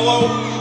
Hello?